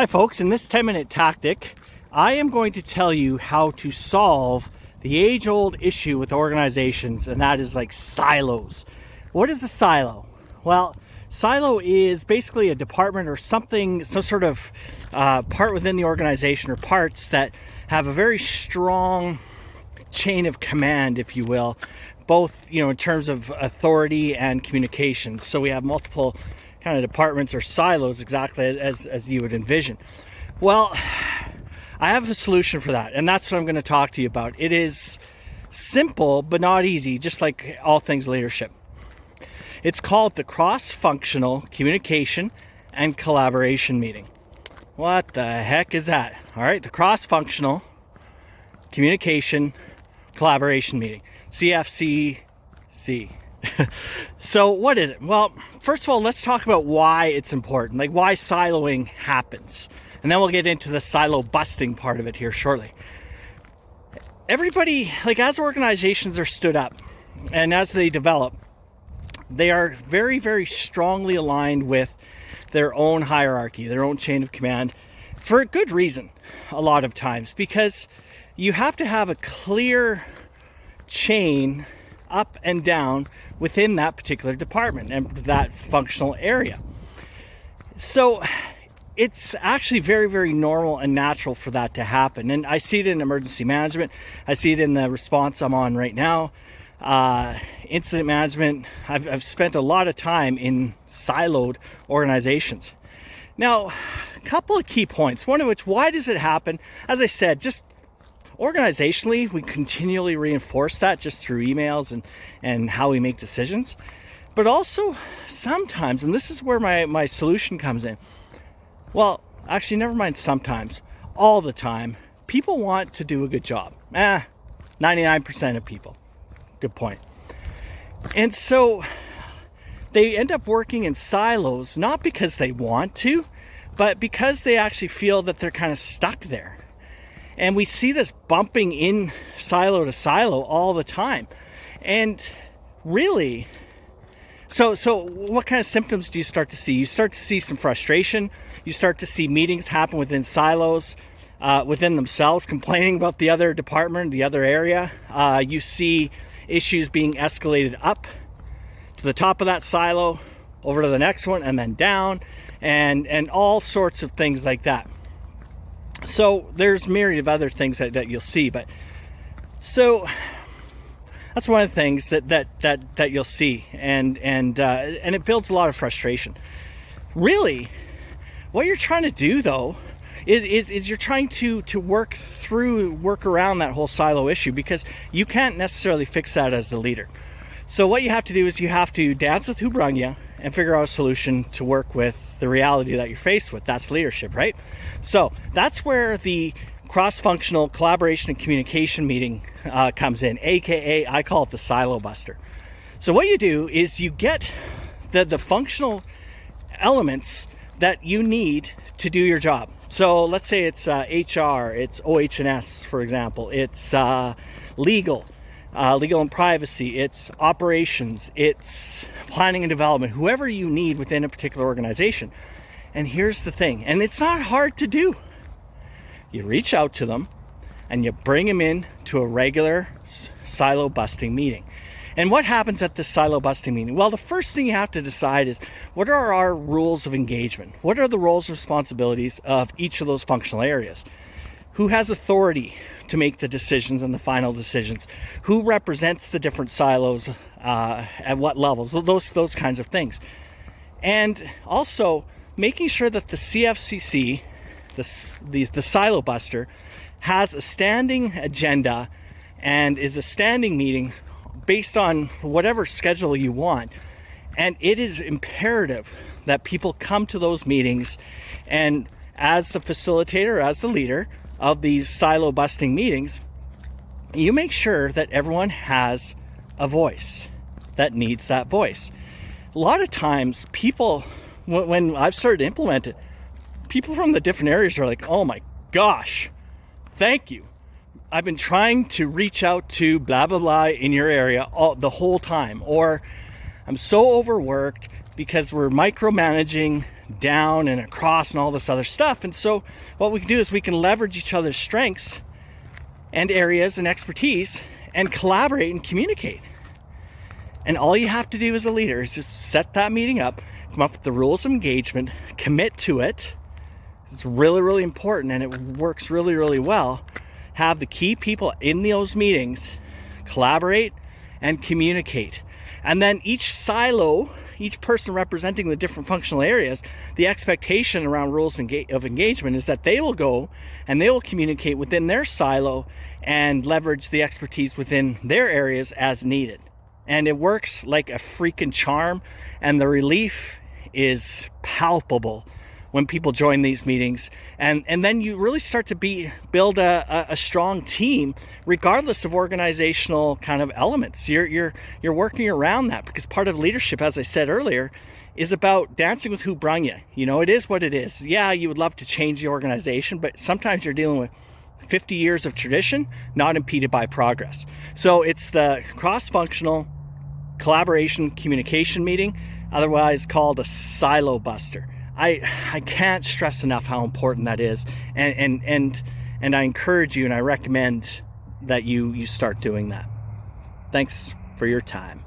Hi folks, in this 10 minute tactic, I am going to tell you how to solve the age old issue with organizations and that is like silos. What is a silo? Well, silo is basically a department or something, some sort of uh, part within the organization or parts that have a very strong chain of command, if you will, both, you know, in terms of authority and communication. So we have multiple kind of departments or silos exactly as, as you would envision. Well, I have a solution for that, and that's what I'm going to talk to you about. It is simple, but not easy, just like all things leadership. It's called the cross-functional communication and collaboration meeting. What the heck is that? All right, the cross-functional communication collaboration meeting, CFCC. so what is it? Well, first of all, let's talk about why it's important, like why siloing happens. And then we'll get into the silo busting part of it here shortly. Everybody, like as organizations are stood up and as they develop, they are very, very strongly aligned with their own hierarchy, their own chain of command for a good reason a lot of times because you have to have a clear chain up and down within that particular department and that functional area. So it's actually very, very normal and natural for that to happen. And I see it in emergency management. I see it in the response I'm on right now. Uh, incident management. I've, I've spent a lot of time in siloed organizations. Now, a couple of key points. One of which, why does it happen? As I said, just organizationally, we continually reinforce that just through emails and, and how we make decisions. But also sometimes, and this is where my, my solution comes in. Well, actually, never mind sometimes, all the time, people want to do a good job. Eh, 99% of people. Good point. And so they end up working in silos, not because they want to, but because they actually feel that they're kind of stuck there. And we see this bumping in silo to silo all the time. And really, so, so what kind of symptoms do you start to see? You start to see some frustration. You start to see meetings happen within silos, uh, within themselves, complaining about the other department, the other area. Uh, you see issues being escalated up to the top of that silo, over to the next one, and then down, and and all sorts of things like that so there's myriad of other things that, that you'll see but so that's one of the things that that that that you'll see and and uh, and it builds a lot of frustration. Really what you're trying to do though is, is, is you're trying to to work through work around that whole silo issue because you can't necessarily fix that as the leader. So what you have to do is you have to dance with you and figure out a solution to work with the reality that you're faced with. That's leadership, right? So that's where the cross-functional collaboration and communication meeting uh, comes in, AKA I call it the silo buster. So what you do is you get the, the functional elements that you need to do your job. So let's say it's uh, HR, it's OH&S, for example, it's uh, legal, uh, legal and privacy, it's operations, it's planning and development, whoever you need within a particular organization. And here's the thing, and it's not hard to do. You reach out to them and you bring them in to a regular silo busting meeting. And what happens at the silo busting meeting? Well, the first thing you have to decide is what are our rules of engagement? What are the roles and responsibilities of each of those functional areas? Who has authority to make the decisions and the final decisions? Who represents the different silos uh, at what levels? Those, those kinds of things. And also making sure that the CFCC, the, the, the silo buster, has a standing agenda and is a standing meeting based on whatever schedule you want. And it is imperative that people come to those meetings and as the facilitator, as the leader, of these silo busting meetings, you make sure that everyone has a voice that needs that voice. A lot of times people, when I've started to implement it, people from the different areas are like, oh my gosh, thank you. I've been trying to reach out to blah, blah, blah in your area all, the whole time. Or I'm so overworked because we're micromanaging down and across and all this other stuff. And so what we can do is we can leverage each other's strengths and areas and expertise and collaborate and communicate. And all you have to do as a leader is just set that meeting up, come up with the rules of engagement, commit to it. It's really, really important and it works really, really well. Have the key people in those meetings collaborate and communicate. And then each silo, each person representing the different functional areas, the expectation around rules of engagement is that they will go and they will communicate within their silo and leverage the expertise within their areas as needed. And it works like a freaking charm and the relief is palpable when people join these meetings. And and then you really start to be build a, a, strong team regardless of organizational kind of elements. You're you're you're working around that because part of leadership as i said earlier is about dancing with who brung you you know it is what it is. Yeah you would love to change the organization but sometimes you're dealing with 50 years of tradition not impeded by progress. So it's the cross-functional collaboration communication meeting, otherwise called a silo buster. I, I can't stress enough how important that is. And, and, and, and I encourage you and I recommend that you, you start doing that. Thanks for your time.